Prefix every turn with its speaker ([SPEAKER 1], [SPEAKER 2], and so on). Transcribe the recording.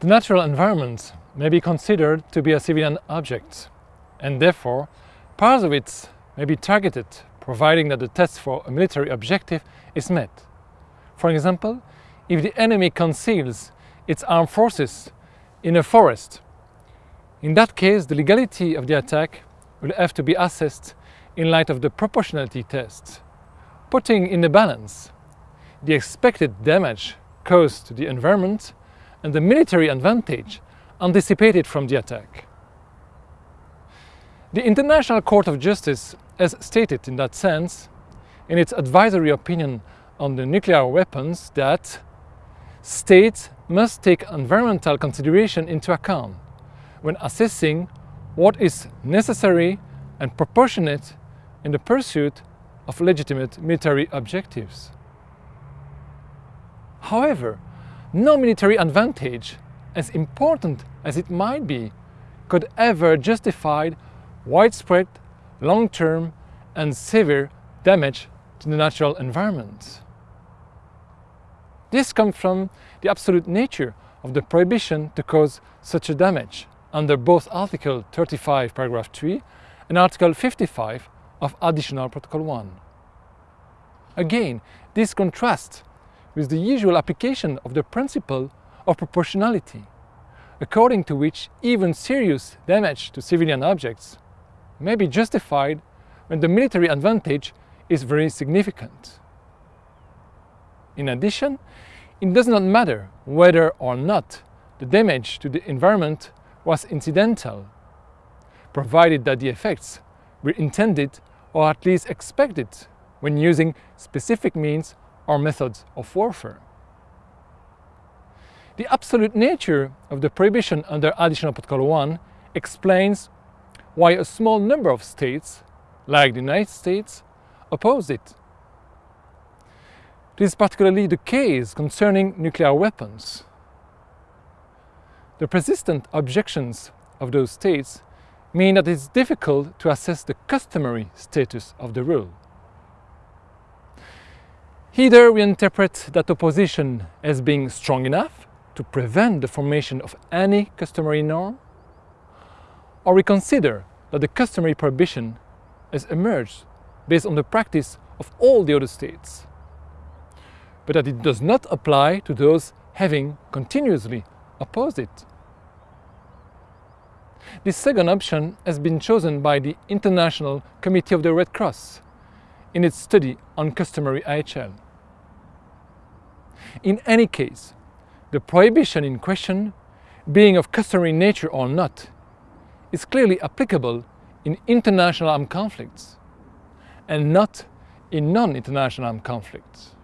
[SPEAKER 1] The natural environment may be considered to be a civilian object, and therefore parts of it may be targeted providing that the test for a military objective is met. For example, if the enemy conceals its armed forces in a forest, in that case the legality of the attack will have to be assessed in light of the proportionality test, putting in the balance the expected damage caused to the environment and the military advantage anticipated from the attack. The International Court of Justice has stated in that sense, in its advisory opinion on the nuclear weapons, that states must take environmental consideration into account when assessing what is necessary and proportionate in the pursuit of legitimate military objectives. However, no military advantage, as important as it might be, could ever justify widespread, long-term and severe damage to the natural environment. This comes from the absolute nature of the prohibition to cause such a damage under both Article 35 paragraph 3 and Article 55 of Additional Protocol 1. Again, this contrasts with the usual application of the principle of proportionality, according to which even serious damage to civilian objects may be justified when the military advantage is very significant. In addition, it does not matter whether or not the damage to the environment was incidental, provided that the effects were intended or at least expected when using specific means or methods of warfare. The absolute nature of the prohibition under Additional Protocol 1 explains why a small number of states, like the United States, oppose it. This is particularly the case concerning nuclear weapons. The persistent objections of those states mean that it's difficult to assess the customary status of the rule. Either we interpret that opposition as being strong enough to prevent the formation of any customary norm, or we consider that the customary prohibition has emerged based on the practice of all the other states, but that it does not apply to those having continuously opposed it. This second option has been chosen by the International Committee of the Red Cross in its study on customary IHL. In any case, the prohibition in question, being of customary nature or not, is clearly applicable in international armed conflicts and not in non-international armed conflicts.